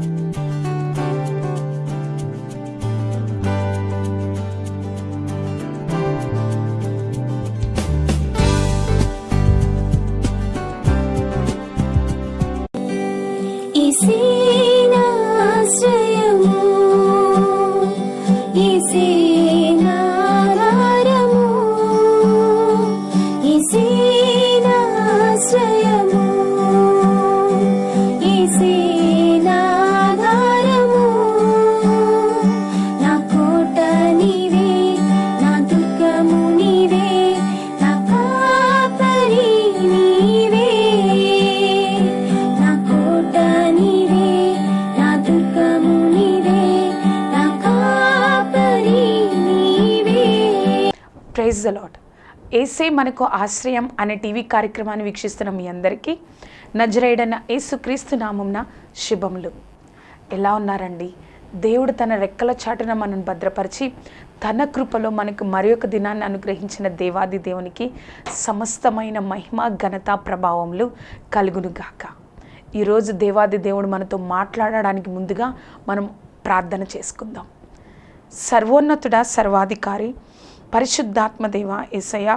Bye. యేసే మనకు ఆశ్రయం అనే టీవీ కార్యక్రమాన్ని వీక్షిస్తున్న మీ అందరికీ నజరేడన్న యేసుక్రీస్తు నామంన శుభములు. ఎలా ఉన్నారండి? దేవుడు తన రెక్కల చాటున మనను భద్రపరిచి తన కృపలో మనకు మరి ఒక దినాన్ని అనుగ్రహించిన దేవాది దేవునికి సమస్తమైన మహిమ ఘనత ప్రభావములు కలుగునుగాక. ఈరోజు దేవాది దేవుడు మనతో మాట్లాడడానికి ముందుగా మనం ప్రార్థన చేసుకుందాం. సర్వోన్నతుడ సర్వాధికారి పరిశుద్ధాత్మ దేవ ఏసయ్య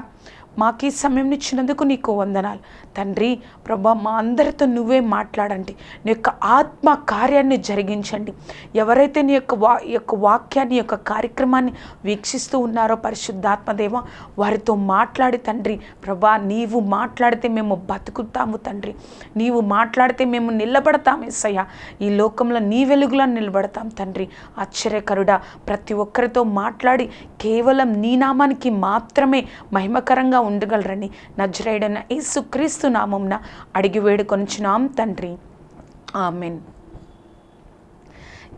మాకు ఈ సమయం ఇచ్చినందుకు నీకు వందనాలు. తండ్రి ప్రభా మా అందరితో నువ్వే మాట్లాడండి. నీ యొక్క ఆత్మ కార్యాన్ని జరిగించండి. ఎవరైతే నీ యొక్క వా యొక్క వాక్యాన్ని యొక్క కార్యక్రమాన్ని వీక్షిస్తూ ఉన్నారో పరిశుద్ధాత్మదేవ వారితో మాట్లాడి తండ్రి ప్రభా నీవు మాట్లాడితే మేము బతుకుతాము తండ్రి. నీవు మాట్లాడితే మేము నిలబడతాం ఎస్సయ్య ఈ లోకంలో నీ వెలుగులో నిలబడతాం తండ్రి. ఆశ్చర్యకరుడా ప్రతి ఒక్కరితో మాట్లాడి కేవలం నీ నామానికి మాత్రమే మహిమకరంగా ఉండగలరని నజరేడన యేసుక్రీస్తు నామంన అడిగి వేడుకొనిచున్నాం తండ్రి. ఆమెన్.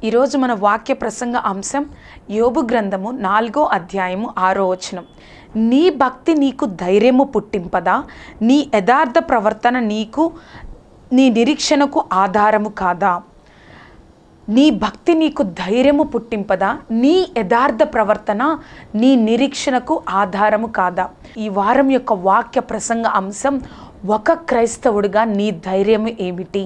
ఈరోజు మన వాక్య ప్రసంగ అంశం యోబు గ్రంథము నాలుగో అధ్యాయము ఆరో వచనం. నీ భక్తి నీకు ధైర్యము పుట్టింపదా? నీ యథార్థ ప్రవర్తన నీకు నీ నిరీక్షణకు ఆధారము కాదా? నీ భక్తి నీకు ధైర్యము పుట్టింపదా? నీ యథార్థ ప్రవర్తన నీ నిరీక్షణకు ఆధారము కాదా? ఈ వారం యొక్క వాక్య ప్రసంగ అంశం ఒక క్రైస్తవుడిగా నీ ధైర్యము ఏమిటి?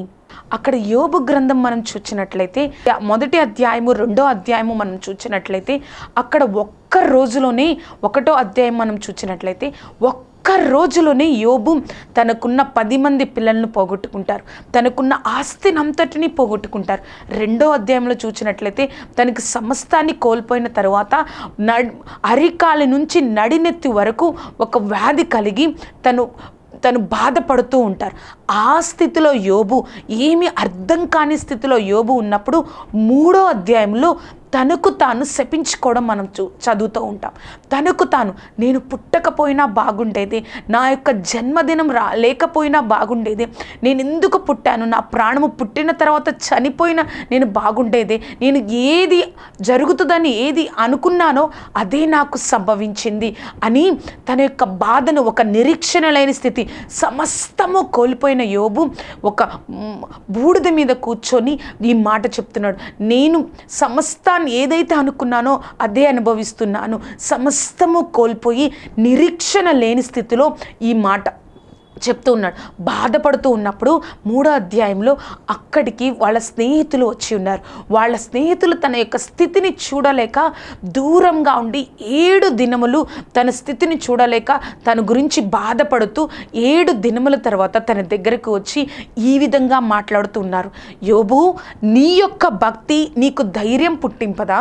అక్కడ యోబు గ్రంథం మనం చూచినట్లయితే మొదటి అధ్యాయము రెండో అధ్యాయము మనం చూచినట్లయితే అక్కడ ఒక్క రోజులోనే ఒకటో అధ్యాయం మనం చూచినట్లయితే ఒక్క రోజులోనే యోబు తనకున్న పది మంది పిల్లలను పోగొట్టుకుంటారు. తనకున్న ఆస్తినంతటిని పోగొట్టుకుంటారు. రెండో అధ్యాయంలో చూసినట్లయితే తనకి సమస్తాన్ని కోల్పోయిన తర్వాత నడ్ అరికాలి నుంచి నడినెత్తి వరకు ఒక వ్యాధి కలిగి తను తను బాధపడుతూ ఉంటారు. ఆ స్థితిలో యోబు ఏమి అర్థం కాని స్థితిలో యోబు ఉన్నప్పుడు మూడో అధ్యాయంలో తనకు తాను శపించుకోవడం మనం చూ చదువుతూ ఉంటాం. తనకు తాను నేను పుట్టకపోయినా బాగుండేది నా యొక్క జన్మదినం రా లేకపోయినా బాగుండేది నేను ఎందుకు పుట్టాను నా ప్రాణము పుట్టిన తర్వాత చనిపోయినా నేను బాగుండేది నేను ఏది జరుగుతుందని ఏది అనుకున్నానో అదే నాకు సంభవించింది అని తన యొక్క బాధను ఒక నిరీక్షణ లేని స్థితి సమస్తము కోల్పోయిన యోబు ఒక బూడిద మీద కూర్చొని ఈ మాట చెప్తున్నాడు. నేను సమస్త సమస్తాన్ని ఏదైతే అనుకున్నానో అదే అనుభవిస్తున్నాను. సమస్తము కోల్పోయి నిరీక్షణ లేని స్థితిలో ఈ మాట చెప్తూ ఉన్నాడు. బాధపడుతూ ఉన్నప్పుడు మూడో అధ్యాయంలో అక్కడికి వాళ్ళ స్నేహితులు వచ్చి ఉన్నారు. వాళ్ళ స్నేహితులు తన యొక్క స్థితిని చూడలేక దూరంగా ఉండి ఏడు దినములు తన స్థితిని చూడలేక తన గురించి బాధపడుతూ ఏడు దినముల తర్వాత తన దగ్గరకు వచ్చి ఈ విధంగా మాట్లాడుతూ ఉన్నారు. యోబు నీ యొక్క భక్తి నీకు ధైర్యం పుట్టింపదా?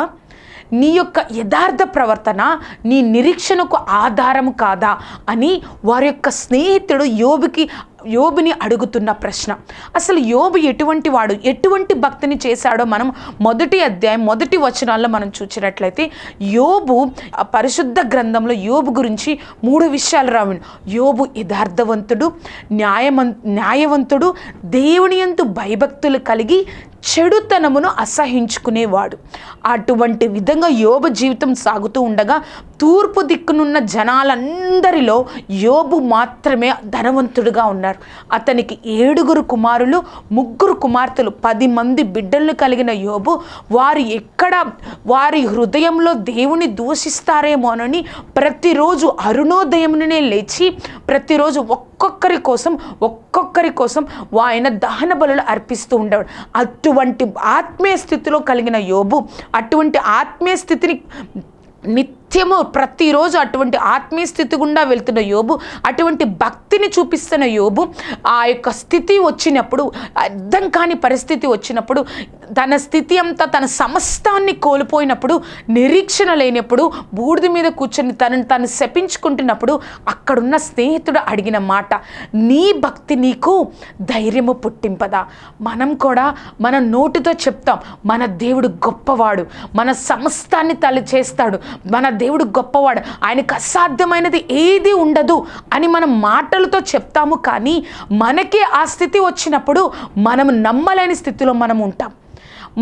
నీ యొక్క యథార్థ ప్రవర్తన నీ నిరీక్షణకు ఆధారము కాదా అని వారి యొక్క స్నేహితుడు యోబుకి యోబుని అడుగుతున్న ప్రశ్న. అసలు యోబు ఎటువంటి వాడు? ఎటువంటి భక్తిని చేశాడో మనం మొదటి అధ్యాయం మొదటి వచనాల్లో మనం చూసినట్లయితే యోబు పరిశుద్ధ గ్రంథంలో యోబు గురించి మూడు విషయాలు రావండి. యోబు యథార్థవంతుడు న్యాయమం న్యాయవంతుడు దేవుని ఎందు భయభక్తులు కలిగి చెడుతనమును అసహించుకునేవాడు. అటువంటి విధంగా యోబ జీవితం సాగుతూ ఉండగా తూర్పు దిక్కునున్న జనాలందరిలో యోబు మాత్రమే ధనవంతుడుగా ఉన్నారు. అతనికి ఏడుగురు కుమారులు ముగ్గురు కుమార్తెలు పది మంది బిడ్డలను కలిగిన యోబు వారు ఎక్కడ వారి హృదయంలో దేవుని దూషిస్తారేమోనని ప్రతిరోజు అరుణోదయముననే లేచి ప్రతిరోజు ఒక్కొక్కరి కోసం ఒక్కొక్కరి కోసం ఆయన దహన బలులు అర్పిస్తూ ఉండేవాడు. అటువంటి ఆత్మీయ స్థితిలో కలిగిన యోబు అటువంటి ఆత్మీయ స్థితిని నిత్యము ప్రతిరోజు అటువంటి ఆత్మీయ స్థితి గుండా వెళ్తున్న యోబు అటువంటి భక్తిని చూపిస్తున్న యోబు ఆ యొక్క స్థితి వచ్చినప్పుడు అర్థం కాని పరిస్థితి వచ్చినప్పుడు తన స్థితి అంతా తన సమస్తాన్ని కోల్పోయినప్పుడు నిరీక్షణ లేనప్పుడు బూడిద మీద కూర్చొని తనను తను శపించుకుంటున్నప్పుడు అక్కడున్న స్నేహితుడు అడిగిన మాట నీ భక్తి నీకు ధైర్యము పుట్టింపదా? మనం కూడా మన నోటితో చెప్తాం మన దేవుడు గొప్పవాడు మన సమస్తాన్ని తల చేస్తాడు మన దేవుడు గొప్పవాడు. ఆయనకు అసాధ్యమైనది ఏది ఉండదు అని మనం మాటలతో చెప్తాము కానీ మనకే ఆ స్థితి వచ్చినప్పుడు మనం నమ్మలేని స్థితిలో మనం ఉంటాం.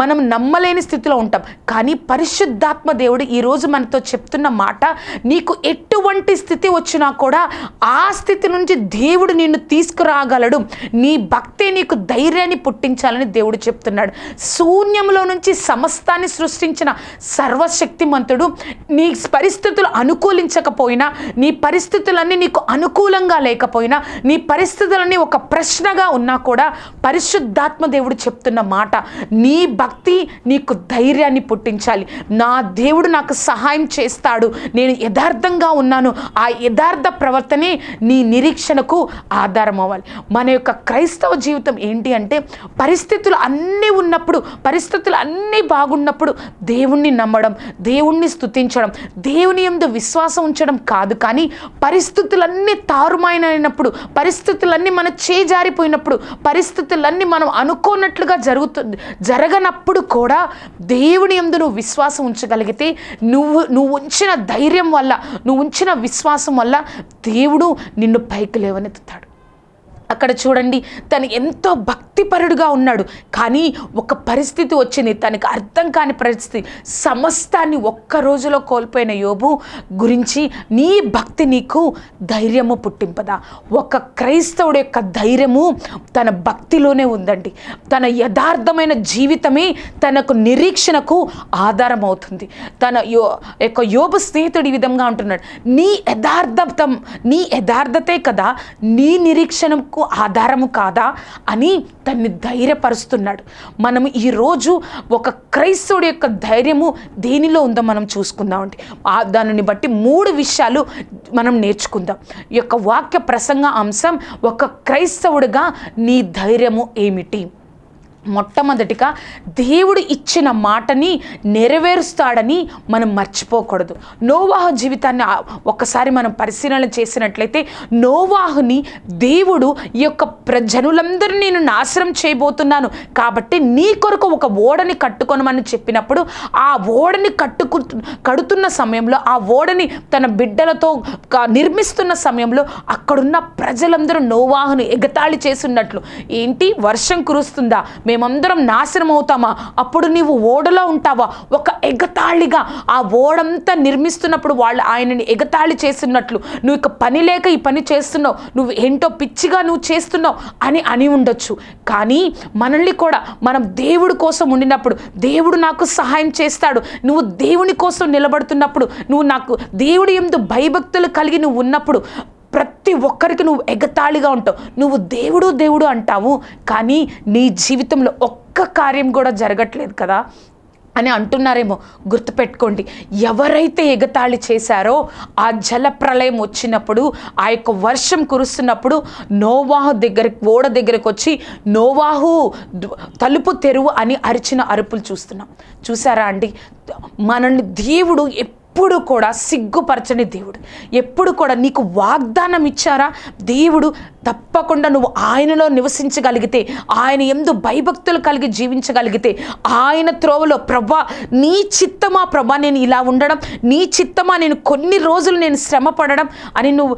మనం నమ్మలేని స్థితిలో ఉంటాం. కానీ పరిశుద్ధాత్మ దేవుడు ఈరోజు మనతో చెప్తున్న మాట నీకు ఎటువంటి స్థితి వచ్చినా కూడా ఆ స్థితి నుంచి దేవుడు నిన్ను తీసుకురాగలడు. నీ భక్తే నీకు ధైర్యాన్ని పుట్టించాలని దేవుడు చెప్తున్నాడు. శూన్యంలో నుంచి సమస్తాన్ని సృష్టించిన సర్వశక్తిమంతుడు నీ పరిస్థితులు అనుకూలించకపోయినా నీ పరిస్థితులన్నీ నీకు అనుకూలంగా లేకపోయినా నీ పరిస్థితులన్నీ ఒక ప్రశ్నగా ఉన్నా కూడా పరిశుద్ధాత్మ దేవుడు చెప్తున్న మాట నీ భక్తి భక్తి నీకు ధైర్యాన్ని పుట్టించాలి. నా దేవుడు నాకు సహాయం చేస్తాడు. నేను యథార్థంగా ఉన్నాను. ఆ యథార్థ ప్రవర్తనే నీ నిరీక్షణకు ఆధారం అవ్వాలి. మన యొక్క క్రైస్తవ జీవితం ఏంటి అంటే పరిస్థితులు అన్నీ ఉన్నప్పుడు పరిస్థితులు అన్నీ బాగున్నప్పుడు దేవుణ్ణి నమ్మడం దేవుణ్ణి స్తుతించడం దేవుని ఎందు విశ్వాసం ఉంచడం కాదు కానీ పరిస్థితులన్నీ తారుమాయనైనప్పుడు పరిస్థితులన్నీ మన చేజారిపోయినప్పుడు పరిస్థితులన్నీ మనం అనుకోనట్లుగా జరుగుతుంది జరగనప్పుడు కూడా దేవుని ఎందు నువ్వు విశ్వాసం ఉంచగలిగితే నువ్వు నువ్వు ఉంచిన ధైర్యం వల్ల నువ్వు ఉంచిన విశ్వాసం వల్ల దేవుడు నిన్ను పైకి లేవనెత్తుతాడు. అక్కడ చూడండి తను ఎంతో భక్తిపరుడుగా ఉన్నాడు. కానీ ఒక పరిస్థితి వచ్చింది తనకు అర్థం కాని పరిస్థితి. సమస్తాన్ని ఒక్క రోజులో కోల్పోయిన యోబు గురించి నీ భక్తి నీకు ధైర్యము పుట్టింపదా? ఒక క్రైస్తవుడు యొక్క ధైర్యము తన భక్తిలోనే ఉందండి. తన యథార్థమైన జీవితమే తనకు నిరీక్షణకు ఆధారం అవుతుంది తన యో యొక్క యోబు స్నేహితుడు ఈ విధంగా ఉంటున్నాడు నీ యథార్థతం నీ యథార్థతే కదా నీ నిరీక్షణకు ఆధారము కాదా అని తన్ని ధైర్యపరుస్తున్నాడు. మనం ఈరోజు ఒక క్రైస్తవుడి యొక్క ధైర్యము దేనిలో ఉందో మనం చూసుకుందామండి అండి. దానిని బట్టి మూడు విషయాలు మనం నేర్చుకుందాం. ఈ యొక్క వాక్య ప్రసంగ అంశం ఒక క్రైస్తవుడిగా నీ ధైర్యము ఏమిటి? మొట్టమొదటిగా దేవుడు ఇచ్చిన మాటని నెరవేరుస్తాడని మనం మర్చిపోకూడదు. నోవాహు జీవితాన్ని ఒక్కసారి మనం పరిశీలన చేసినట్లయితే నోవాహుని దేవుడు ఈ యొక్క ప్రజనులందరూ నేను నాశనం చేయబోతున్నాను. కాబట్టి నీ కొరకు ఒక ఓడని కట్టుకొనమని చెప్పినప్పుడు ఆ ఓడని కట్టుకు కడుతున్న సమయంలో ఆ ఓడని తన బిడ్డలతో నిర్మిస్తున్న సమయంలో అక్కడున్న ప్రజలందరూ నోవాహును ఎగతాళి చేస్తున్నట్లు. ఏంటి? వర్షం కురుస్తుందా? మేమందరం నాశనం అవుతామా అప్పుడు నీవు ఓడలో ఉంటావా? ఒక ఎగతాళిగా. ఆ ఓడంతా నిర్మిస్తున్నప్పుడు వాళ్ళు ఆయనని ఎగతాళి చేస్తున్నట్లు. నువ్వు ఇక పని లేక ఈ పని చేస్తున్నావు. నువ్వు ఏంటో పిచ్చిగా నువ్వు చేస్తున్నావు అని అని ఉండొచ్చు. కానీ మనల్ని కూడా మనం దేవుడి కోసం ఉండినప్పుడు దేవుడు నాకు సహాయం చేస్తాడు. నువ్వు దేవుని కోసం నిలబడుతున్నప్పుడు నువ్వు నాకు దేవుడి ఎందు భయభక్తులు కలిగి నువ్వు ఉన్నప్పుడు ప్రతి ఒక్కరికి నువ్వు ఎగతాళిగా ఉంటావు. నువ్వు దేవుడు దేవుడు అంటావు కానీ నీ జీవితంలో ఒక్క కార్యం కూడా జరగట్లేదు కదా? అని అంటున్నారేమో గుర్తుపెట్టుకోండి. ఎవరైతే ఎగతాళి చేశారో ఆ జల ప్రళయం వచ్చినప్పుడు ఆ యొక్క వర్షం కురుస్తున్నప్పుడు నోవాహు దగ్గర ఓడ దగ్గరకు వచ్చి నోవాహు తలుపు తెరువు అని అరిచిన అరుపులు చూస్తున్నాం. చూసారా అండి? మనల్ని దేవుడు ఎప్పుడు కూడా సిగ్గుపరచని దేవుడు. ఎప్పుడు కూడా నీకు వాగ్దానం ఇచ్చారా? దేవుడు తప్పకుండా నువ్వు ఆయనలో నివసించగలిగితే ఆయన ఎందు భయభక్తులు కలిగి జీవించగలిగితే ఆయన త్రోవలో ప్రభా నీ చిత్తమా ప్రభా నేను ఇలా ఉండడం? నీ చిత్తమా నేను కొన్ని రోజులు నేను శ్రమ పడడం అని నువ్వు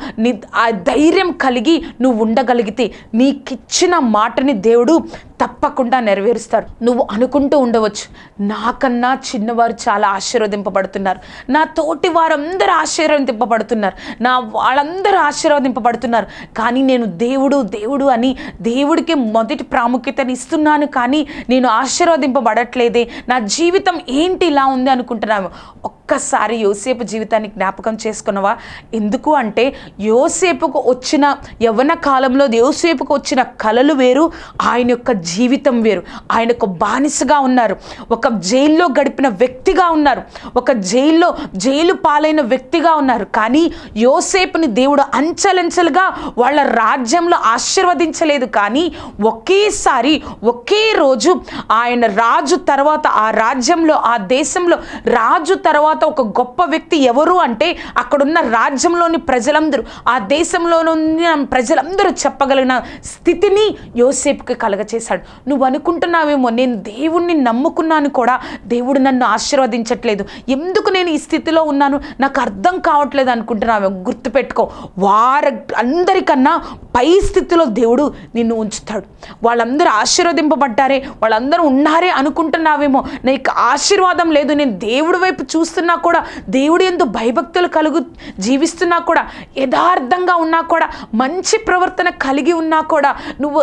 ఆ ధైర్యం కలిగి నువ్వు ఉండగలిగితే నీకిచ్చిన మాటని దేవుడు తప్పకుండా నెరవేరుస్తారు నువ్వు అనుకుంటూ ఉండవచ్చు నాకన్నా చిన్నవారు చాలా ఆశీర్వదింపబడుతున్నారు. నా తోటి వారందరూ ఆశీర్వదింపబడుతున్నారు నా వాళ్ళందరూ ఆశీర్వదింపబడుతున్నారు కానీ నేను దేవుడు దేవుడు అని దేవుడికి మొదటి ప్రాముఖ్యతని ఇస్తున్నాను కానీ నేను ఆశీర్వదింపబడట్లేదే నా జీవితం ఏంటి ఇలా ఉంది అనుకుంటున్నాము ఒక్కసారి యోసేపు జీవితాన్ని జ్ఞాపకం చేసుకున్నవా? ఎందుకు అంటే యోసేపుకు వచ్చిన యవ్వన కాలంలో యోసేపుకు వచ్చిన కళలు వేరు ఆయన యొక్క జీవితం వేరు. ఆయన ఒక బానిసగా ఉన్నారు. ఒక జైల్లో గడిపిన వ్యక్తిగా ఉన్నారు. ఒక జైల్లో జైలు పాలైన వ్యక్తిగా ఉన్నారు. కానీ యోసేపుని దేవుడు అంచెలంచెలుగా వాళ్ళ రాజ్యంలో ఆశీర్వదించలేదు. కానీ ఒకేసారి ఒకే రోజు ఆయన రాజు తర్వాత ఆ రాజ్యంలో ఆ దేశంలో రాజు తర్వాత ఒక గొప్ప వ్యక్తి ఎవరు అంటే అక్కడున్న రాజ్యంలోని ప్రజలందరూ ఆ దేశంలోనున్న ప్రజలందరూ చెప్పగలిగిన స్థితిని యోసేపుకి కలగచేశాడు. నువ్వు అనుకుంటున్నావేమో నేను దేవుణ్ణి నమ్ముకున్నాను కూడా దేవుడు నన్ను ఆశీర్వదించట్లేదు. ఎందుకు నేను ఈ స్థితి స్థితిలో ఉన్నాను. నాకు అర్థం కావట్లేదు అనుకుంటున్నావేమో గుర్తుపెట్టుకో. వారి అందరికన్నా పై స్థితిలో దేవుడు నిన్ను ఉంచుతాడు. వాళ్ళందరూ ఆశీర్వదింపబడ్డారే వాళ్ళందరూ ఉన్నారే అనుకుంటున్నావేమో. నీకు ఆశీర్వాదం లేదు నేను దేవుడి వైపు చూస్తున్నా కూడా దేవుడు ఎందు భయభక్తులు కలుగు జీవిస్తున్నా కూడా యథార్థంగా ఉన్నా కూడా మంచి ప్రవర్తన కలిగి ఉన్నా కూడా నువ్వు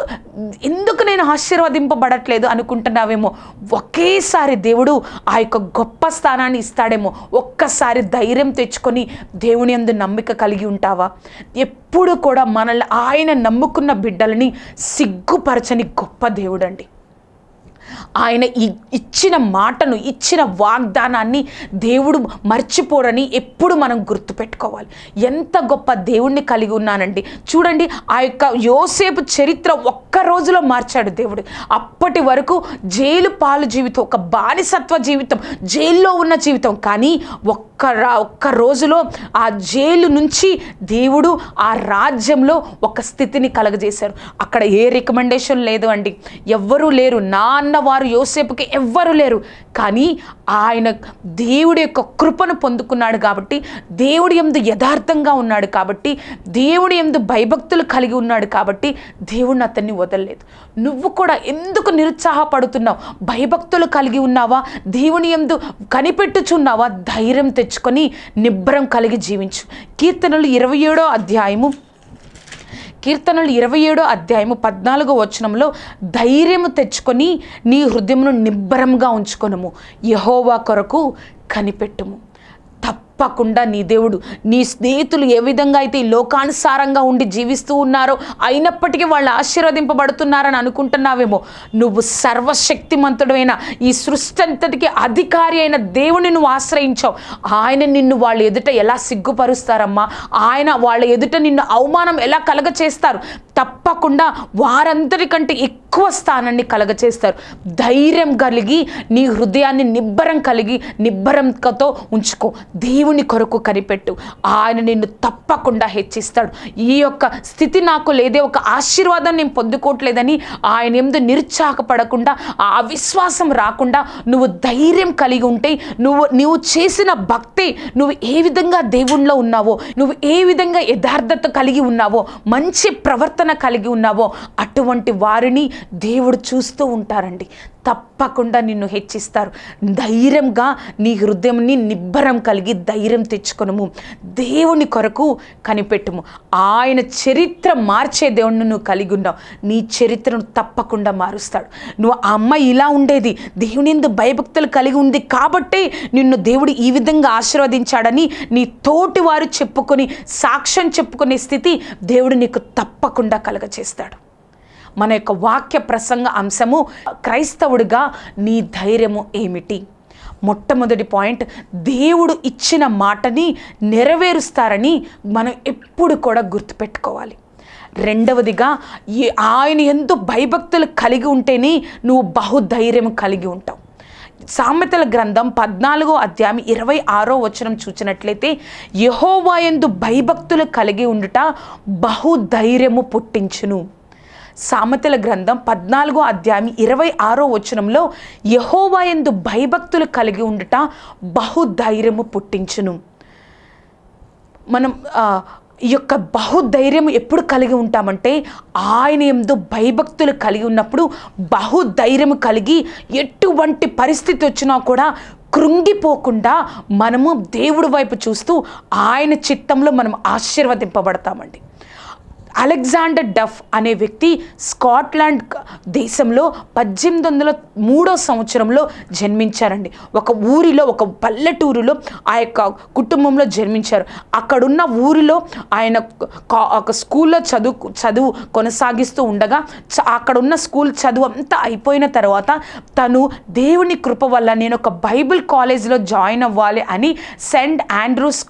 ఎందుకు నేను ఆశీర్వదింపబడట్లేదు అనుకుంటున్నావేమో. ఒకేసారి దేవుడు ఆ యొక్క గొప్ప స్థానాన్ని ఇస్తాడేమో. ఒక్క ఒక్కసారి ధైర్యం తెచ్చుకొని దేవుని అందు నమ్మిక కలిగి ఉంటావా? ఎప్పుడు కూడా మనల్ని ఆయన నమ్ముకున్న బిడ్డలని సిగ్గుపరచని గొప్ప దేవుడండి. ఆయన ఇచ్చిన మాటను ఇచ్చిన వాగ్దానాన్ని దేవుడు మర్చిపోడని ఎప్పుడు మనం గుర్తుపెట్టుకోవాలి. ఎంత గొప్ప దేవుణ్ణి కలిగి ఉన్నానండి. చూడండి ఆ యొక్క యోసేపు చరిత్ర ఒక్క రోజులో మార్చాడు దేవుడు. అప్పటి వరకు జైలు పాలు జీవితం ఒక బానిసత్వ జీవితం జైల్లో ఉన్న జీవితం. కానీ ఒక్క ఒక్క రా ఒక్క రోజులో ఆ జైలు నుంచి దేవుడు ఆ రాజ్యంలో ఒక స్థితిని కలగజేశారు అక్కడ ఏ రికమెండేషన్ లేదు అండి. ఎవ్వరూ లేరు. నా అన్నవారు యోసేపుకి ఎవ్వరు లేరు. కానీ ఆయన దేవుడి యొక్క కృపను పొందుకున్నాడు కాబట్టి దేవుడి ఎందు యథార్థంగా ఉన్నాడు కాబట్టి దేవుడి ఎందు భయభక్తులు కలిగి ఉన్నాడు కాబట్టి దేవుడిని అతన్ని వదలలేదు. నువ్వు కూడా ఎందుకు నిరుత్సాహపడుతున్నావు? భయభక్తులు కలిగి ఉన్నావా? దేవుని ఎందు కనిపెట్టుచున్నావా? ధైర్యం తెచ్చుకొని నిబ్బరం కలిగి జీవించు. కీర్తనలు ఇరవై ఏడో అధ్యాయము కీర్తనలు ఇరవై ఏడో అధ్యాయము పద్నాలుగో వచనంలో ధైర్యము తెచ్చుకొని నీ హృదయమును నిబ్బరంగా ఉంచుకొనము. యహోవా కొరకు కనిపెట్టుము. తప్పకుండా నీ దేవుడు నీ స్నేహితులు ఏ విధంగా అయితే ఈ లోకానుసారంగా ఉండి జీవిస్తూ ఉన్నారో అయినప్పటికీ వాళ్ళు ఆశీర్వదింపబడుతున్నారని అనుకుంటున్నావేమో. నువ్వు సర్వశక్తిమంతుడైన ఈ సృష్టి అంతటికి అధికారి అయిన దేవుని నువ్వు ఆశ్రయించావు. ఆయన నిన్ను వాళ్ళ ఎదుట ఎలా సిగ్గుపరుస్తారమ్మా? ఆయన వాళ్ళ ఎదుట నిన్ను అవమానం ఎలా కలగచేస్తారు? తప్పకుండా వారందరికంటే ఎక్కువ స్థానాన్ని కలగచేస్తారు. ధైర్యం కలిగి నీ హృదయాన్ని నిబ్బరం కలిగి నిబ్బరంతో ఉంచుకో. దేవుని కొరకు కనిపెట్టు. ఆయన నిన్ను తప్పకుండా హెచ్చిస్తాడు. ఈ యొక్క స్థితి నాకు లేదే ఒక ఆశీర్వాదం నేను పొందుకోవట్లేదని ఆయన ఎందు నిరుత్సాహపడకుండా ఆ అవిశ్వాసం రాకుండా నువ్వు ధైర్యం కలిగి ఉంటే నువ్వు నువ్వు చేసిన భక్తి నువ్వు ఏ విధంగా దేవుణ్ణిలో ఉన్నావో నువ్వు ఏ విధంగా యథార్థత కలిగి ఉన్నావో మంచి ప్రవర్తన కలిగి ఉన్నావో అటువంటి వారిని దేవుడు చూస్తూ ఉంటారండి. తప్పకుండా నిన్ను హెచ్చిస్తారు. ధైర్యంగా నీ హృదయంని నిబ్బరం కలిగి ధైర్యం తెచ్చుకొనము. దేవుని కొరకు కనిపెట్టుము. ఆయన చరిత్ర మార్చే దేవుణ్ణి నువ్వు కలిగి ఉన్నావు. నీ చరిత్రను తప్పకుండా మారుస్తాడు. నువ్వు ఆ అమ్మాయి ఇలా ఉండేది. దేవుని ఎందు భయభక్తులు కలిగి ఉంది కాబట్టే నిన్ను దేవుడు ఈ విధంగా ఆశీర్వదించాడని నీ తోటి వారు చెప్పుకొని సాక్ష్యం చెప్పుకునే స్థితి దేవుడు నీకు తప్పకుండా కలగచేస్తాడు. మన యొక్క వాక్య ప్రసంగ అంశము క్రైస్తవుడిగా నీ ధైర్యము ఏమిటి? మొట్టమొదటి పాయింట్ దేవుడు ఇచ్చిన మాటని నెరవేరుస్తారని మనం ఎప్పుడు కూడా గుర్తుపెట్టుకోవాలి. రెండవదిగా ఈ ఆయన ఎందు భయభక్తులు కలిగి ఉంటేనే నువ్వు బహుధైర్యం కలిగి ఉంటావు. సామెతల గ్రంథం పద్నాలుగో అధ్యాయం ఇరవై ఆరో వచనం చూచినట్లయితే యహోవాయందు భయభక్తులు కలిగి ఉండుట బహుధైర్యము పుట్టించును. సామెతల గ్రంథం పద్నాలుగో అధ్యాయం ఇరవై ఆరో వచనంలో యహోవా ఎందు భయభక్తులు కలిగి ఉండుట బహుధైర్యము పుట్టించును. మనం ఈ యొక్క బహుధైర్యం ఎప్పుడు కలిగి ఉంటామంటే ఆయన ఎందు భయభక్తులు కలిగి ఉన్నప్పుడు బహుధైర్యం కలిగి ఎటువంటి పరిస్థితి వచ్చినా కూడా కృంగిపోకుండా మనము దేవుడి వైపు చూస్తూ ఆయన చిత్తంలో మనం ఆశీర్వదింపబడతామండి. అలెగ్జాండర్ డఫ్ అనే వ్యక్తి స్కాట్లాండ్ దేశంలో పద్దెనిమిది వందల మూడో సంవత్సరంలో జన్మించారండి. ఒక ఊరిలో ఒక పల్లెటూరులో ఆ యొక్క కుటుంబంలో జన్మించారు. అక్కడున్న ఊరిలో ఆయన కా- ఒక స్కూల్లో చదువు చదువు కొనసాగిస్తూ ఉండగా చ- అక్కడున్న స్కూల్ చదువు అంతా అయిపోయిన తర్వాత తను దేవుని కృప వల్ల నేను ఒక బైబిల్ కాలేజ్లో జాయిన్ అవ్వాలి అని saint Andrews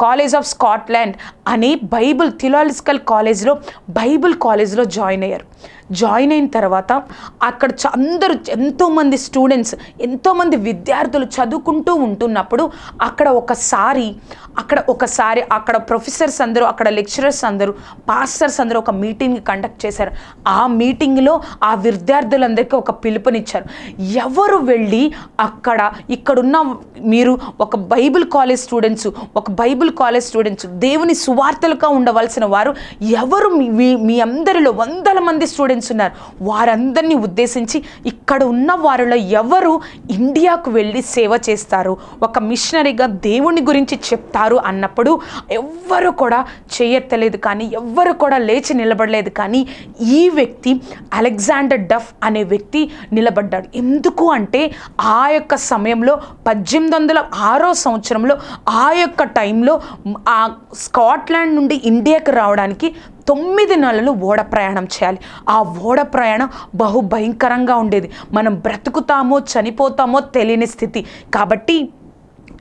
college of Scotland అని బైబిల్ థిలాజికల్ కాలేజ్లో బైబిల్ కాలేజ్లో జాయిన్ అయ్యారు. జాయిన్ అయిన తర్వాత అక్కడ అందరూ ఎంతోమంది స్టూడెంట్స్ ఎంతోమంది విద్యార్థులు చదువుకుంటూ ఉంటున్నప్పుడు అక్కడ ఒకసారి అక్కడ ఒకసారి అక్కడ ప్రొఫెసర్స్ అందరూ అక్కడ లెక్చరర్స్ అందరూ పాస్టర్స్ అందరూ ఒక మీటింగ్ కండక్ట్ చేశారు. ఆ మీటింగ్లో ఆ విద్యార్థులందరికీ ఒక పిలుపునిచ్చారు. ఎవరు వెళ్ళి అక్కడ ఇక్కడున్న మీరు ఒక బైబిల్ కాలేజ్ స్టూడెంట్స్ ఒక బైబిల్ కాలేజ్ స్టూడెంట్స్ దేవుని సువార్తలుగా ఉండవలసిన వారు ఎవరు మీ- మీ మీ అందరిలో వందల మంది స్టూడెంట్స్ ఉన్నారు వారందరినీ ఉద్దేశించి ఇక్కడ ఉన్న వారిలో ఎవరు ఇండియాకు వెళ్ళి సేవ చేస్తారు? ఒక మిషనరీగా దేవుని గురించి చెప్తారు అన్నప్పుడు ఎవ్వరు కూడా చేయత్తలేదు కానీ ఎవ్వరు కూడా లేచి నిలబడలేదు కానీ ఈ వ్యక్తి అలెగ్జాండర్ డఫ్ అనే వ్యక్తి నిలబడ్డాడు. ఎందుకు అంటే ఆ యొక్క సమయంలో పద్దెనిమిది వందల ఆరో సంవత్సరంలో ఆ యొక్క టైంలో ఆ స్కాట్లాండ్ నుండి ఇండియాకి రావడానికి తొమ్మిది నెలలు ఓడ ప్రయాణం చేయాలి. ఆ ఓడ ప్రయాణం బహు భయంకరంగా ఉండేది. మనం బ్రతుకుతామో చనిపోతామో తెలియని స్థితి. కాబట్టి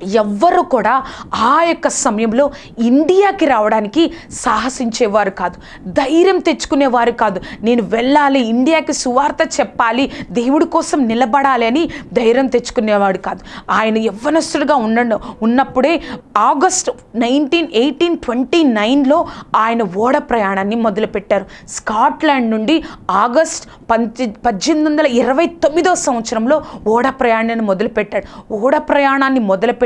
ఎవ్వరు కూడా ఆ యొక్క సమయంలో ఇండియాకి రావడానికి సాహసించేవారు కాదు. ధైర్యం తెచ్చుకునేవారు కాదు. నేను వెళ్ళాలి ఇండియాకి సువార్త చెప్పాలి దేవుడి కోసం నిలబడాలి అని ధైర్యం తెచ్చుకునేవాడు కాదు. ఆయన యవ్వనస్తుడిగా ఉన్న ఉన్నప్పుడే ఆగస్ట్ నైన్టీన్ ఎయిటీన్ ట్వంటీ నైన్లో ఆయన ఓడ ప్రయాణాన్ని మొదలుపెట్టారు. స్కాట్లాండ్ నుండి ఆగస్ట్ పంచి పద్దెనిమిది వందల ఇరవై తొమ్మిదో సంవత్సరంలో ఓడ ప్రయాణాన్ని మొదలుపెట్టాడు. ఓడ ప్రయాణాన్ని మొదలుపెట్టి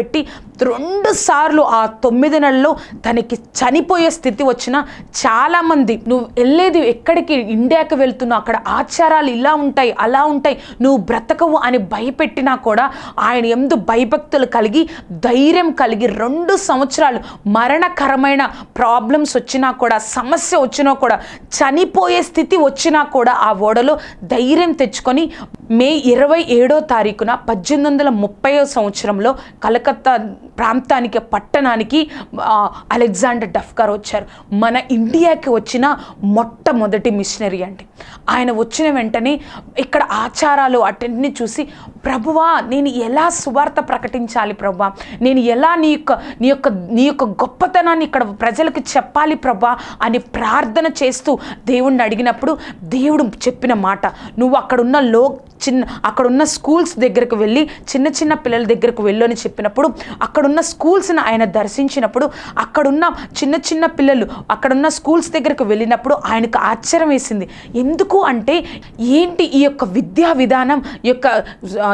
రెండు సార్లు ఆ తొమ్మిది నెలల్లో తనకి చనిపోయే స్థితి వచ్చిన చాలామంది నువ్వు వెళ్ళేది ఎక్కడికి? ఇండియాకి వెళ్తున్నావు అక్కడ ఆచారాలు ఇలా ఉంటాయి అలా ఉంటాయి నువ్వు బ్రతకవు అని భయపెట్టినా కూడా ఆయన ఎందు భయభక్తులు కలిగి ధైర్యం కలిగి రెండు సంవత్సరాలు మరణకరమైన ప్రాబ్లమ్స్ వచ్చినా కూడా సమస్య వచ్చినా కూడా చనిపోయే స్థితి వచ్చినా కూడా ఆ ఓడలో ధైర్యం తెచ్చుకొని మే ఇరవై ఏడో తారీఖున పద్దెనిమిది వందల ముప్పై సంవత్సరంలో కలకత్తా ప్రాంతానికి పట్టణానికి అలెగ్జాండర్ డఫ్ వచ్చారు. మన ఇండియాకి వచ్చిన మొట్టమొదటి మిషనరీ అండి. ఆయన వచ్చిన వెంటనే ఇక్కడ ఆచారాలు అటెంటిని చూసి ప్రభువా నేను ఎలా సువార్త ప్రకటించాలి ప్రభువా? నేను ఎలా నీ యొక్క నీ యొక్క నీ యొక్క గొప్పతనాన్ని ఇక్కడ ప్రజలకు చెప్పాలి ప్రభా అని ప్రార్థన చేస్తూ దేవుణ్ణి అడిగినప్పుడు దేవుడు చెప్పిన మాట నువ్వు అక్కడున్న లో చిన్న అక్కడున్న స్కూల్స్ దగ్గరకు వెళ్ళి చిన్న చిన్న పిల్లల దగ్గరకు వెళ్ళు అని చెప్పినప్పుడు అక్కడున్న స్కూల్స్ని ఆయన దర్శించినప్పుడు అక్కడున్న చిన్న చిన్న పిల్లలు అక్కడున్న స్కూల్స్ దగ్గరకు వెళ్ళినప్పుడు ఆయనకు ఆశ్చర్యం వేసింది. ఎందుకు అంటే ఏంటి ఈ యొక్క విద్యా విధానం ఈ యొక్క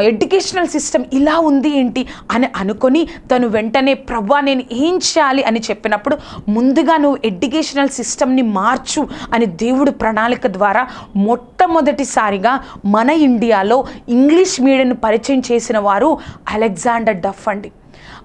ఎడ్యుకేషనల్ సిస్టమ్ ఇలా ఉంది ఏంటి అని అనుకొని తను వెంటనే ప్రవ్వా నేను ఏం చేయాలి? అని చెప్పినప్పుడు ముందుగా నువ్వు ఎడ్యుకేషనల్ సిస్టమ్ని మార్చు అని దేవుడు ప్రణాళిక ద్వారా మొట్టమొదటిసారిగా మన ఇండియా ఇండియాలో ఇంగ్లీష్ మీడియాను పరిచయం చేసిన వారు అలెగ్జాండర్ డఫ్ అండి.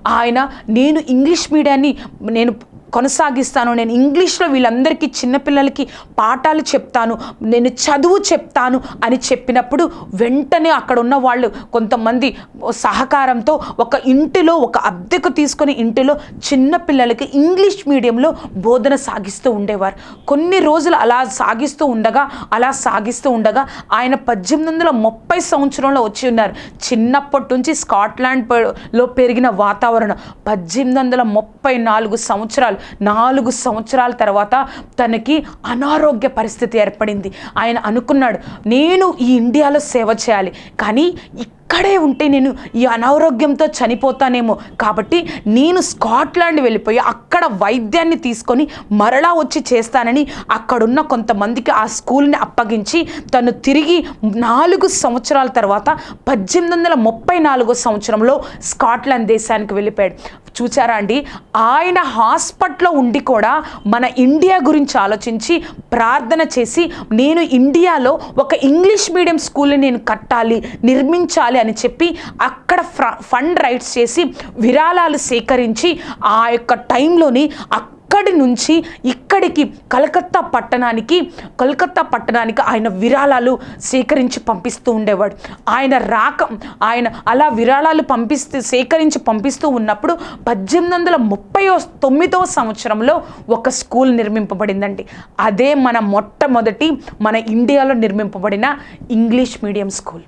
ఆయన నేను ఇంగ్లీష్ మీడియాన్ని నేను కొనసాగిస్తాను. నేను ఇంగ్లీష్లో వీళ్ళందరికీ చిన్నపిల్లలకి పాఠాలు చెప్తాను. నేను చదువు చెప్తాను అని చెప్పినప్పుడు వెంటనే అక్కడ ఉన్న వాళ్ళు కొంతమంది సహకారంతో ఒక ఇంటిలో ఒక అద్దెకు తీసుకొని ఇంటిలో చిన్నపిల్లలకి ఇంగ్లీష్ మీడియంలో బోధన సాగిస్తూ ఉండేవారు. కొన్ని రోజులు అలా సాగిస్తూ ఉండగా అలా సాగిస్తూ ఉండగా ఆయన పద్దెనిమిది వందల ముప్పై సంవత్సరంలో వచ్చి ఉన్నారు. చిన్నప్పటి నుంచి స్కాట్లాండ్లో పెరిగిన వాతావరణం పద్దెనిమిది వందల ముప్పై నాలుగు సంవత్సరాలు నాలుగు సంవత్సరాల తర్వాత తనకి అనారోగ్య పరిస్థితి ఏర్పడింది. ఆయన అనుకున్నాడు నేను ఈ ఇండియాలో సేవ చేయాలి. కానీ ఇక్కడే ఉంటే నేను ఈ అనారోగ్యంతో చనిపోతానేమో. కాబట్టి నేను స్కాట్లాండ్ వెళ్ళిపోయి అక్కడ వైద్యాన్ని తీసుకొని మరలా వచ్చి చేస్తానని అక్కడున్న కొంతమందికి ఆ స్కూల్ని అప్పగించి తను తిరిగి నాలుగు సంవత్సరాల తర్వాత పద్దెనిమిది వందల ముప్పై నాలుగో సంవత్సరంలో స్కాట్లాండ్ దేశానికి వెళ్ళిపోయాడు. చూచారా అండి? ఆయన హాస్పిటల్లో ఉండి కూడా మన ఇండియా గురించి ఆలోచించి ప్రార్థన చేసి నేను ఇండియాలో ఒక ఇంగ్లీష్ మీడియం స్కూల్ని నేను కట్టాలి నిర్మించాలి అని చెప్పి అక్కడ ఫ్ర ఫండ్ రైట్స్ చేసి విరాళాలు సేకరించి ఆ యొక్క టైంలోని అక్కడి నుంచి ఇక్కడికి కలకత్తా పట్టణానికి కలకత్తా పట్టణానికి ఆయన విరాళాలు సేకరించి పంపిస్తూ ఉండేవాడు. ఆయన రాక ఆయన అలా విరాళాలు పంపిస్తూ సేకరించి పంపిస్తూ ఉన్నప్పుడు పద్దెనిమిది వందల ముప్పై తొమ్మిదవ సంవత్సరంలో ఒక స్కూల్ నిర్మింపబడిందండి. అదే మన మొట్టమొదటి మన ఇండియాలో నిర్మింపబడిన ఇంగ్లీష్ మీడియం స్కూల్.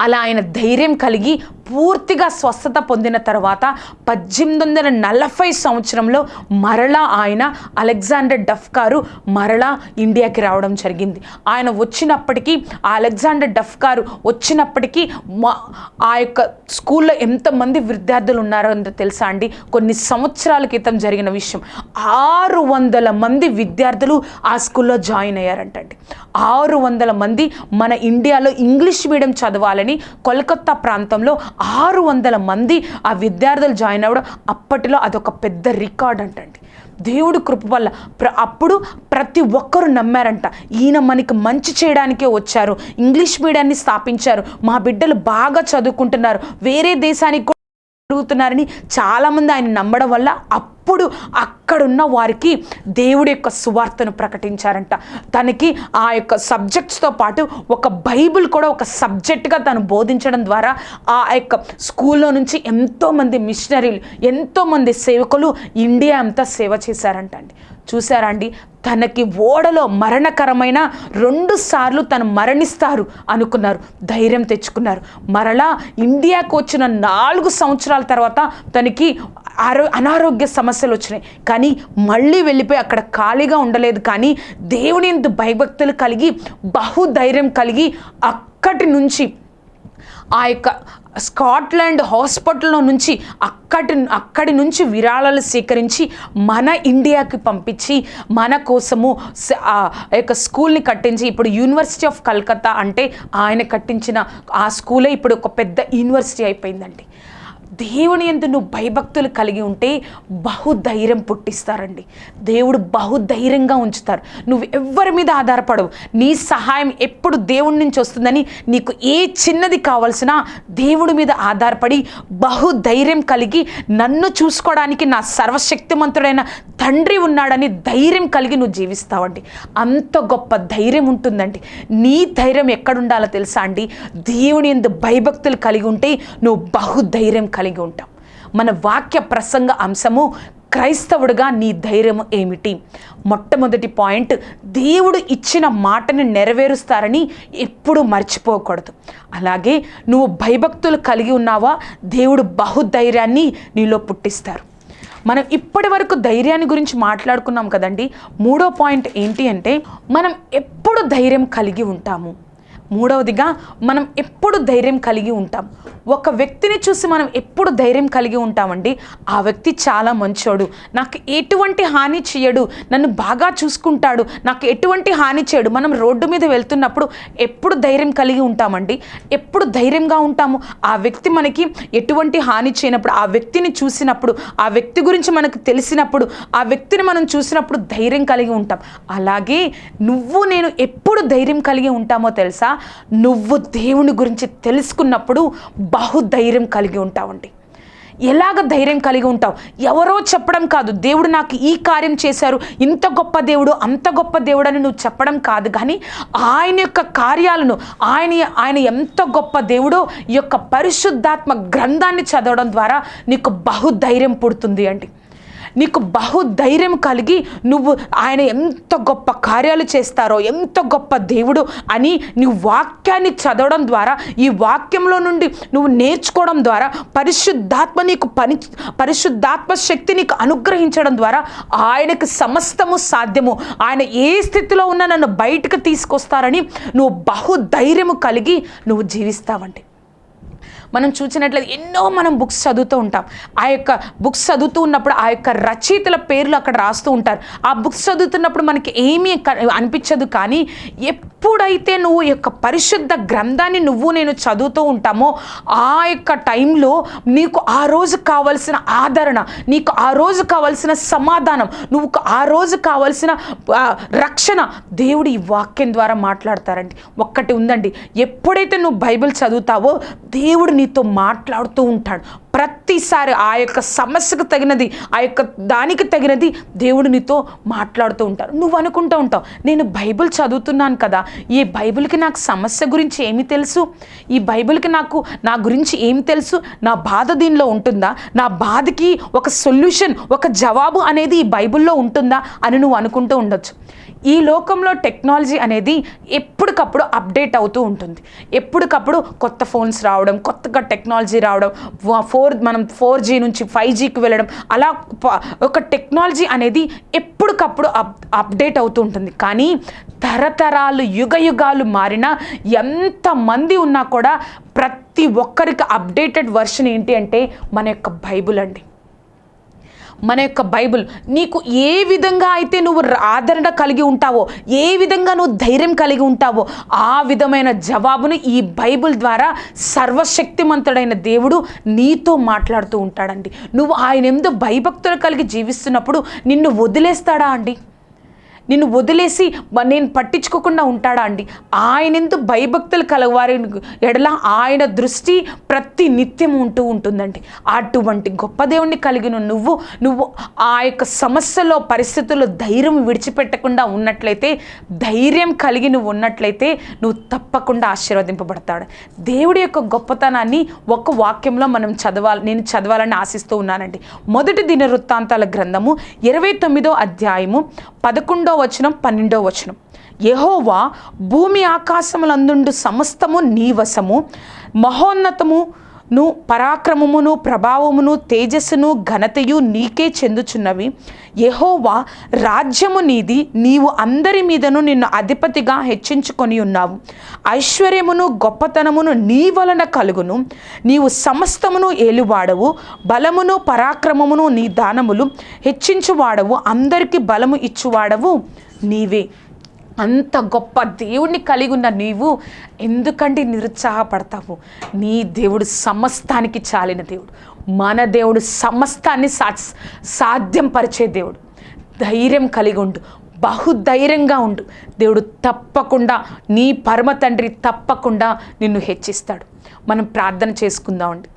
అలా ఆయన ధైర్యం కలిగి పూర్తిగా స్వస్థత పొందిన తర్వాత పద్దెనిమిది వందల నలభై సంవత్సరంలో మరలా ఆయన అలెగ్జాండర్ డఫ్ గారు మరలా ఇండియాకి రావడం జరిగింది. ఆయన వచ్చినప్పటికీ ఆ అలెగ్జాండర్ డఫ్ గారు వచ్చినప్పటికీ మా ఆ యొక్క స్కూల్లో ఎంతమంది విద్యార్థులు ఉన్నారో అంత తెలుసా అండి? కొన్ని సంవత్సరాల క్రితం జరిగిన విషయం. ఆరు వందల మంది విద్యార్థులు ఆ స్కూల్లో జాయిన్ అయ్యారంటండి. ఆరు వందల మంది మన ఇండియాలో ఇంగ్లీష్ మీడియం చదవాలని కోల్కత్తా ప్రాంతంలో ఆరు వందల మంది ఆ విద్యార్థులు జాయిన్ అవ్వడం అప్పటిలో అదొక పెద్ద రికార్డ్ అంటండి. దేవుడు కృప వల్ల ప్ర అప్పుడు ప్రతి ఒక్కరు నమ్మారంట. ఈయన మనకి మంచి చేయడానికే వచ్చారు. ఇంగ్లీష్ మీడియాన్ని స్థాపించారు. మా బిడ్డలు బాగా చదువుకుంటున్నారు. వేరే దేశానికి కూడా చాలామంది ఆయన నమ్మడం వల్ల అప్పుడు అక్కడున్న వారికి దేవుడి యొక్క సువార్తను ప్రకటించారంట. తనకి ఆ యొక్క సబ్జెక్ట్స్తో పాటు ఒక బైబిల్ కూడా ఒక సబ్జెక్ట్గా తను బోధించడం ద్వారా ఆ యొక్క స్కూల్లో నుంచి ఎంతోమంది మిషనరీలు ఎంతోమంది సేవకులు ఇండియా అంతా సేవ చేశారంట అండి. చూసారా అండి? తనకి ఓడలో మరణకరమైన రెండు సార్లు తను మరణిస్తారు అనుకున్నారు. ధైర్యం తెచ్చుకున్నారు. మరలా ఇండియాకు వచ్చిన నాలుగు సంవత్సరాల తర్వాత తనకి ఆరో అనారోగ్య సమస్యలు వచ్చినాయి. కానీ మళ్ళీ వెళ్ళిపోయి అక్కడ ఖాళీగా ఉండలేదు. కానీ దేవుని ఎందు భయభక్తులు కలిగి బహుధైర్యం కలిగి అక్కడి నుంచి ఆ యొక్క స్కాట్లాండ్ హాస్పిటల్లో నుంచి అక్కడి అక్కడి నుంచి విరాళాలు సేకరించి మన ఇండియాకి పంపించి మన కోసము ఆ యొక్క స్కూల్ని కట్టించి ఇప్పుడు యూనివర్సిటీ ఆఫ్ కల్కత్తా అంటే ఆయన కట్టించిన ఆ స్కూలే ఇప్పుడు ఒక పెద్ద యూనివర్సిటీ అయిపోయిందండి. దేవుని ఎందు నువ్వు భయభక్తులు కలిగి ఉంటే బహుధైర్యం పుట్టిస్తారండి. దేవుడు బహుధైర్యంగా ఉంచుతారు నువ్వు ఎవ్వరి మీద ఆధారపడవు. నీ సహాయం ఎప్పుడు దేవుడి నుంచి వస్తుందని నీకు ఏ చిన్నది కావాల్సిన దేవుడి మీద ఆధారపడి బహుధైర్యం కలిగి నన్ను చూసుకోవడానికి నా సర్వశక్తిమంతుడైన తండ్రి ఉన్నాడని ధైర్యం కలిగి నువ్వు జీవిస్తావండి. అంత గొప్ప ధైర్యం ఉంటుందండి. నీ ధైర్యం ఎక్కడుండాలో తెలుసా అండి? దేవుని ఎందు భయభక్తులు కలిగి ఉంటే నువ్వు బహుధైర్యం కలిగి ఉంటాం. మన వాక్య ప్రసంగ అంశము క్రైస్తవుడిగా నీ ధైర్యం ఏమిటి? మొట్టమొదటి పాయింట్ దేవుడు ఇచ్చిన మాటని నెరవేరుస్తారని ఎప్పుడు మర్చిపోకూడదు. అలాగే నువ్వు భయభక్తులు కలిగి ఉన్నావా? దేవుడు బహుధైర్యాన్ని నీలో పుట్టిస్తారు. మనం ఇప్పటి వరకు ధైర్యాన్ని గురించి మాట్లాడుకున్నాం కదండి. మూడో పాయింట్ ఏంటి అంటే మనం ఎప్పుడు ధైర్యం కలిగి ఉంటాము? మూడవదిగా మనం ఎప్పుడు ధైర్యం కలిగి ఉంటాం. ఒక వ్యక్తిని చూసి మనం ఎప్పుడు ధైర్యం కలిగి ఉంటామండి? ఆ వ్యక్తి చాలా మంచోడు. నాకు ఎటువంటి హాని చేయడు. నన్ను బాగా చూసుకుంటాడు. నాకు ఎటువంటి హాని చేయడు. మనం రోడ్డు మీద వెళ్తున్నప్పుడు ఎప్పుడు ధైర్యం కలిగి ఉంటామండి? ఎప్పుడు ధైర్యంగా ఉంటాము? ఆ వ్యక్తి మనకి ఎటువంటి హాని చేయనప్పుడు ఆ వ్యక్తిని చూసినప్పుడు ఆ వ్యక్తి గురించి మనకు తెలిసినప్పుడు ఆ వ్యక్తిని మనం చూసినప్పుడు ధైర్యం కలిగి ఉంటాం. అలాగే నువ్వు నేను ఎప్పుడు ధైర్యం కలిగి ఉంటామో తెలుసా? నువ్వు దేవుని గురించి తెలుసుకున్నప్పుడు బహుధైర్యం కలిగి ఉంటావండి. ఎలాగ ధైర్యం కలిగి ఉంటావు? ఎవరో చెప్పడం కాదు. దేవుడు నాకు ఈ కార్యం చేశారు. ఇంత గొప్ప దేవుడు అంత గొప్ప దేవుడు అని నువ్వు చెప్పడం కాదు. కానీ ఆయన యొక్క కార్యాలను ఆయన ఆయన ఎంత గొప్ప దేవుడో ఈ యొక్క పరిశుద్ధాత్మ గ్రంథాన్ని చదవడం ద్వారా నీకు బహుధైర్యం పుడుతుంది అండి. నీకు బహుధైర్యం కలిగి నువ్వు ఆయన ఎంత గొప్ప కార్యాలు చేస్తారో ఎంత గొప్ప దేవుడు అని నీ వాక్యాన్ని చదవడం ద్వారా ఈ వాక్యంలో నుండి నువ్వు నేర్చుకోవడం ద్వారా పరిశుద్ధాత్మ నీకు పని పరిశుద్ధాత్మ శక్తి నీకు అనుగ్రహించడం ద్వారా ఆయనకు సమస్తము సాధ్యము. ఆయన ఏ స్థితిలో ఉన్నా నన్ను బయటకు తీసుకొస్తారని నువ్వు బహుధైర్యము కలిగి నువ్వు జీవిస్తావండి మనం చూసినట్లయితే ఎన్నో మనం బుక్స్ చదువుతూ ఉంటాం. ఆ యొక్క బుక్స్ చదువుతూ ఉన్నప్పుడు ఆ యొక్క రచయితల పేర్లు అక్కడ రాస్తూ ఉంటారు. ఆ బుక్స్ చదువుతున్నప్పుడు మనకి ఏమీ అనిపించదు కానీ ఎప్పుడైతే నువ్వు యొక్క పరిశుద్ధ గ్రంథాన్ని నువ్వు నేను చదువుతూ ఉంటామో ఆ యొక్క టైంలో నీకు ఆ రోజు కావలసిన ఆదరణ నీకు ఆ రోజు కావలసిన సమాధానం నువ్వు ఆ రోజు కావలసిన రక్షణ దేవుడు ఈ వాక్యం ద్వారా మాట్లాడతారండి. ఒక్కటి ఉందండి. ఎప్పుడైతే నువ్వు బైబిల్ చదువుతావో దేవుడు నీతో మాట్లాడుతూ ఉంటాడు. ప్రతిసారి ఆ యొక్క సమస్యకు తగినది ఆ యొక్క దానికి తగినది దేవుడు నీతో మాట్లాడుతూ ఉంటారు నువ్వు అనుకుంటూ ఉంటావు నేను బైబిల్ చదువుతున్నాను కదా ఈ బైబిల్కి నాకు సమస్య గురించి ఏమి తెలుసు? ఈ బైబిల్కి నాకు నా గురించి ఏమి తెలుసు? నా బాధ దీనిలో ఉంటుందా? నా బాధకి ఒక సొల్యూషన్ ఒక జవాబు అనేది ఈ బైబిల్లో ఉంటుందా అని నువ్వు అనుకుంటూ ఉండొచ్చు. ఈ లోకంలో టెక్నాలజీ అనేది ఎప్పటికప్పుడు అప్డేట్ అవుతూ ఉంటుంది. ఎప్పటికప్పుడు కొత్త ఫోన్స్ రావడం కొత్తగా టెక్నాలజీ రావడం ఫోర్ మనం ఫోర్ జీ నుంచి ఫైవ్ జీకి వెళ్ళడం అలా ఒక టెక్నాలజీ అనేది ఎప్పటికప్పుడు అప్ అప్డేట్ అవుతూ ఉంటుంది. కానీ తరతరాలు యుగ యుగాలు మారిన ఎంతమంది ఉన్నా కూడా ప్రతి ఒక్కరికి అప్డేటెడ్ వర్షన్ ఏంటి అంటే మన యొక్క బైబుల్ అండి. మన యొక్క బైబిల్ నీకు ఏ విధంగా అయితే నువ్వు ఆదరణ కలిగి ఉంటావో ఏ విధంగా నువ్వు ధైర్యం కలిగి ఉంటావో ఆ విధమైన జవాబును ఈ బైబుల్ ద్వారా సర్వశక్తిమంతుడైన దేవుడు నీతో మాట్లాడుతూ ఉంటాడండి. నువ్వు ఆయన ఎందు భయభక్తులు కలిగి జీవిస్తున్నప్పుడు నిన్ను వదిలేస్తాడా అండి? నిన్ను వదిలేసి నేను పట్టించుకోకుండా ఉంటాడా అండి? ఆయన ఎందు భయభక్తులు కలవారి ఎడల ఆయన దృష్టి ప్రతి నిత్యం ఉంటూ ఉంటుందండి. అటువంటి గొప్ప దేవుణ్ణి కలిగిన నువ్వు నువ్వు ఆ యొక్క సమస్యలో పరిస్థితుల్లో ధైర్యం విడిచిపెట్టకుండా ఉన్నట్లయితే ధైర్యం కలిగి నువ్వు ఉన్నట్లయితే నువ్వు తప్పకుండా ఆశీర్వదింపబడతాడు. దేవుడి యొక్క గొప్పతనాన్ని ఒక వాక్యంలో మనం చదవాలి నేను చదవాలని ఆశిస్తూ ఉన్నానండి. మొదటి దిన వృత్తాంతాల గ్రంథము ఇరవై తొమ్మిదో అధ్యాయము పదకొండో వచనం పన్నెండో వచనం. యహోవా భూమి ఆకాశములందుండు సమస్తము నీవసము మహోన్నతము ను పరాక్రమమును ప్రభావమును తేజస్సును ఘనతయు నీకే చెందుచున్నవి. యహోవా రాజ్యము నీది నీవు అందరి మీదను నిన్ను అధిపతిగా హెచ్చించుకొని ఉన్నావు. ఐశ్వర్యమును గొప్పతనమును నీ వలన కలుగును. నీవు సమస్తమును ఏలువాడవు బలమును పరాక్రమమును నీ దానములు హెచ్చించువాడవు అందరికీ బలము ఇచ్చువాడవు నీవే. అంత గొప్ప దేవుణ్ణి కలిగి ఉన్న నీవు ఎందుకంటే నిరుత్సాహపడతావు? నీ దేవుడు సమస్తానికి చాలిన దేవుడు. మన దేవుడు సమస్తాన్ని సా సాధ్యం పరిచే దేవుడు. ధైర్యం కలిగి ఉండు. బహుధైర్యంగా ఉండు. దేవుడు తప్పకుండా నీ పరమ తండ్రి తప్పకుండా నిన్ను హెచ్చిస్తాడు. మనం ప్రార్థన చేసుకుందామండి.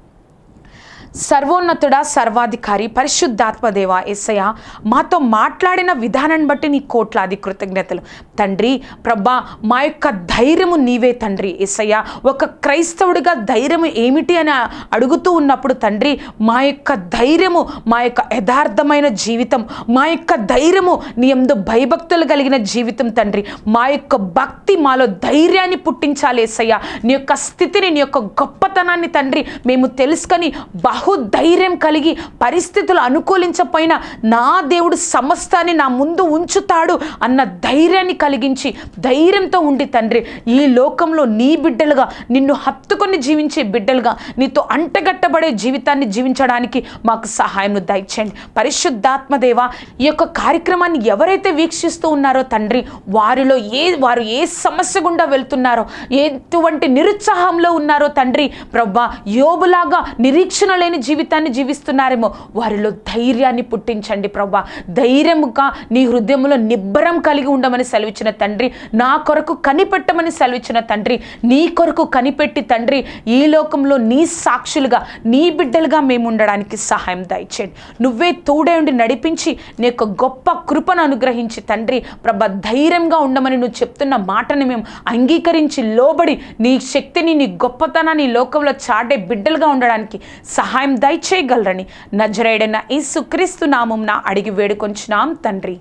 సర్వోన్నతుడ సర్వాధికారి పరిశుద్ధాత్మదేవ ఎస్సయ మాతో మాట్లాడిన విధానాన్ని బట్టి నీ కోట్లాది కృతజ్ఞతలు. తండ్రి ప్రభా మా యొక్క ధైర్యము నీవే తండ్రి ఎస్సయ్య ఒక క్రైస్తవుడిగా ధైర్యము ఏమిటి అని అడుగుతూ ఉన్నప్పుడు తండ్రి మా యొక్క ధైర్యము మా యొక్క యథార్థమైన జీవితం మా యొక్క ధైర్యము నీ ఎందు భయభక్తులు కలిగిన జీవితం తండ్రి. మా యొక్క భక్తి మాలో ధైర్యాన్ని పుట్టించాలి ఏసయ్య. నీ యొక్క స్థితిని నీ యొక్క గొప్పతనాన్ని తండ్రి మేము తెలుసుకొని బహుధైర్యం కలిగి పరిస్థితులు అనుకూలించకపోయినా నా దేవుడు సమస్తాన్ని నా ముందు ఉంచుతాడు అన్న ధైర్యాన్ని కలిగించి ధైర్యంతో ఉండి తండ్రి ఈ లోకంలో నీ బిడ్డలుగా నిన్ను హత్తుకొని జీవించే బిడ్డలుగా నీతో అంటగట్టబడే జీవితాన్ని జీవించడానికి మాకు సహాయం దయచేయండి. పరిశుద్ధాత్మదేవ ఈ యొక్క కార్యక్రమాన్ని ఎవరైతే వీక్షిస్తూ ఉన్నారో తండ్రి వారిలో ఏ వారు ఏ సమస్య గుండా వెళ్తున్నారో ఎటువంటి నిరుత్సాహంలో ఉన్నారో తండ్రి ప్రభా యోబులాగా నిరీక్షణ అద్భుతమైన జీవితాన్ని జీవిస్తున్నారేమో. వారిలో ధైర్యాన్ని పుట్టించండి ప్రభా. ధైర్యముగా నీ హృదయంలో నిబ్బరం కలిగి ఉండమని సెలవిచ్చిన తండ్రి నా కొరకు కనిపెట్టమని సెలవిచ్చిన తండ్రి నీ కొరకు కనిపెట్టి తండ్రి ఈ లోకంలో నీ సాక్షులుగా నీ బిడ్డలుగా మేము ఉండడానికి సహాయం దయచేయండి. నువ్వే తోడే ఉండి నడిపించి నీ యొక్క గొప్ప కృపను అనుగ్రహించి తండ్రి ప్రభ ధైర్యంగా ఉండమని నువ్వు చెప్తున్న మాటని మేము అంగీకరించి లోబడి నీ శక్తిని నీ గొప్పతనాన్ని లోకంలో చాటే బిడ్డలుగా ఉండడానికి సహాయం దయచేయగలరని నజరేడైన యేసు సుక్రీస్తు నామంన అడిగి వేడుకొంచున్నాం తండ్రి.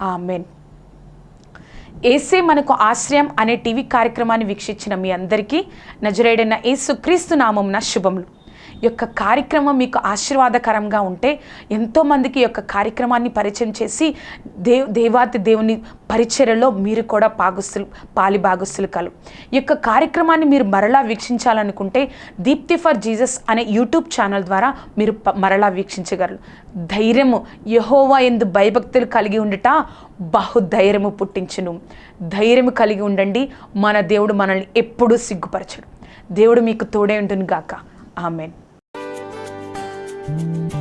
ఆమెన్. ఏసే మనకు ఆశ్రయం అనే టీవీ కార్యక్రమాన్ని వీక్షించిన మీ అందరికీ నజరేడైన యేసు సుక్రీస్తు నామంన శుభములు. యొక్క కార్యక్రమం మీకు ఆశీర్వాదకరంగా ఉంటే ఎంతోమందికి యొక్క కార్యక్రమాన్ని పరిచయం చేసి దేవ్ దేవాతి దేవుని పరిచర్యలో మీరు కూడా పాగుస్తులు పాలి భాగస్తులు కలు ఈ యొక్క కార్యక్రమాన్ని మీరు మరలా వీక్షించాలనుకుంటే దీప్తి ఫర్ జీసస్ అనే యూట్యూబ్ ఛానల్ ద్వారా మీరు ప- మరలా వీక్షించగలరు. ధైర్యము యహోవా ఎందు భయభక్తులు కలిగి ఉండుట బహుధైర్యము పుట్టించును. ధైర్యము కలిగి ఉండండి మన దేవుడు మనల్ని ఎప్పుడూ సిగ్గుపరచడు. దేవుడు మీకు తోడే ఉంటుంది గాక ఆమెన్. Thank you.